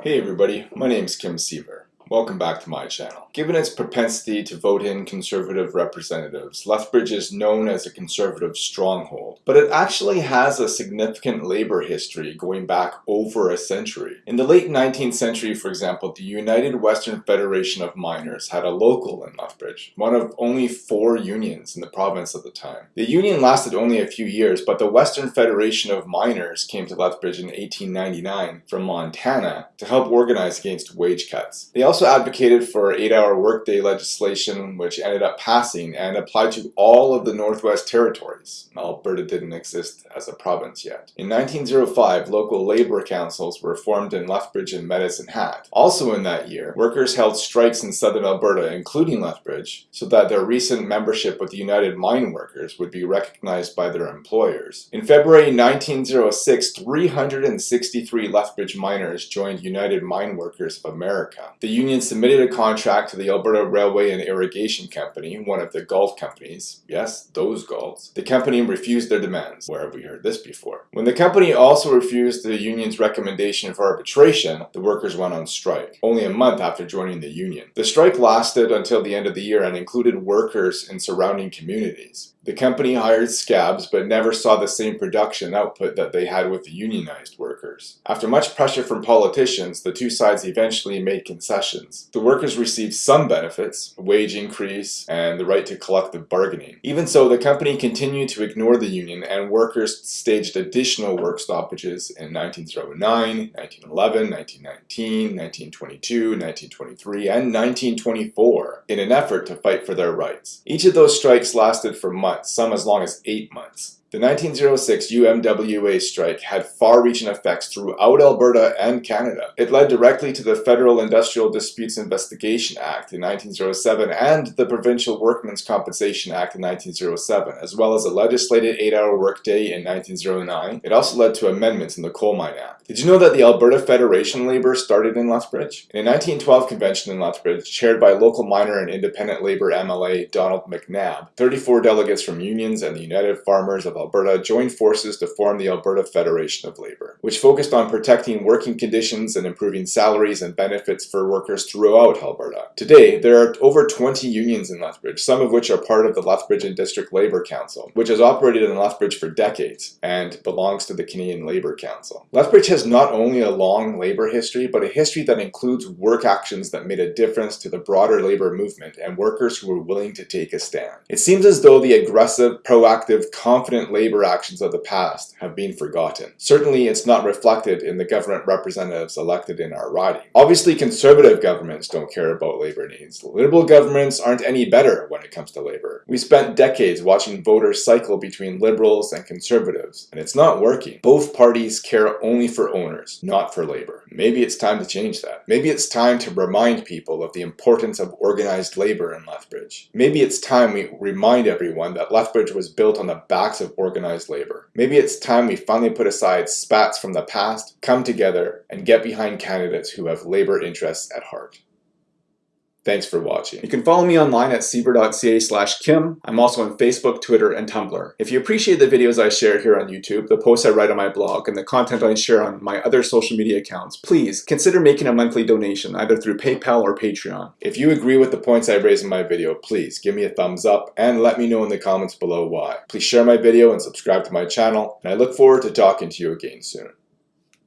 Hey everybody, my name is Kim Siever. Welcome back to my channel. Given its propensity to vote in conservative representatives, Lethbridge is known as a conservative stronghold, but it actually has a significant labor history going back over a century. In the late 19th century, for example, the United Western Federation of Miners had a local in Lethbridge, one of only four unions in the province at the time. The union lasted only a few years, but the Western Federation of Miners came to Lethbridge in 1899 from Montana to help organize against wage cuts. They also advocated for eight-hour workday legislation, which ended up passing and applied to all of the Northwest Territories. Alberta didn't exist as a province yet. In 1905, local labor councils were formed in Lethbridge and Medicine Hat. Also in that year, workers held strikes in southern Alberta, including Lethbridge, so that their recent membership with the United Mine Workers would be recognized by their employers. In February 1906, 363 Lethbridge miners joined United Mine Workers of America. The union submitted a contract to the Alberta Railway and Irrigation Company, one of the Galt companies. Yes, those Galts. The company refused their demands. Where have we heard this before? When the company also refused the union's recommendation for arbitration, the workers went on strike, only a month after joining the union. The strike lasted until the end of the year and included workers in surrounding communities. The company hired scabs but never saw the same production output that they had with the unionized workers. After much pressure from politicians, the two sides eventually made concessions. The workers received some benefits, a wage increase, and the right to collective bargaining. Even so, the company continued to ignore the union and workers staged additional work stoppages in 1909, 1911, 1919, 1922, 1923, and 1924 in an effort to fight for their rights. Each of those strikes lasted for months some as long as eight months. The 1906 UMWA strike had far-reaching effects throughout Alberta and Canada. It led directly to the Federal Industrial Disputes Investigation Act in 1907 and the Provincial Workmen's Compensation Act in 1907, as well as a legislated 8-hour workday in 1909. It also led to amendments in the Coal Mine Act. Did you know that the Alberta Federation Labour started in Lethbridge? In a 1912 convention in Lethbridge, chaired by local miner and independent Labour MLA Donald McNabb, 34 delegates from unions and the United Farmers of Alberta joined forces to form the Alberta Federation of Labour, which focused on protecting working conditions and improving salaries and benefits for workers throughout Alberta. Today, there are over 20 unions in Lethbridge, some of which are part of the Lethbridge and District Labour Council, which has operated in Lethbridge for decades and belongs to the Canadian Labour Council. Lethbridge has not only a long labour history, but a history that includes work actions that made a difference to the broader labour movement and workers who were willing to take a stand. It seems as though the aggressive, proactive, confident labor actions of the past have been forgotten. Certainly it's not reflected in the government representatives elected in our riding. Obviously conservative governments don't care about labor needs. Liberal governments aren't any better when it comes to labor. We spent decades watching voters cycle between liberals and conservatives, and it's not working. Both parties care only for owners, not for labor. Maybe it's time to change that. Maybe it's time to remind people of the importance of organized labor in Lethbridge. Maybe it's time we remind everyone that Lethbridge was built on the backs of organized labor. Maybe it's time we finally put aside spats from the past, come together, and get behind candidates who have labor interests at heart. Thanks for watching. You can follow me online at siever.ca slash kim. I'm also on Facebook, Twitter, and Tumblr. If you appreciate the videos I share here on YouTube, the posts I write on my blog, and the content I share on my other social media accounts, please consider making a monthly donation either through PayPal or Patreon. If you agree with the points I raise in my video, please give me a thumbs up and let me know in the comments below why. Please share my video and subscribe to my channel, and I look forward to talking to you again soon.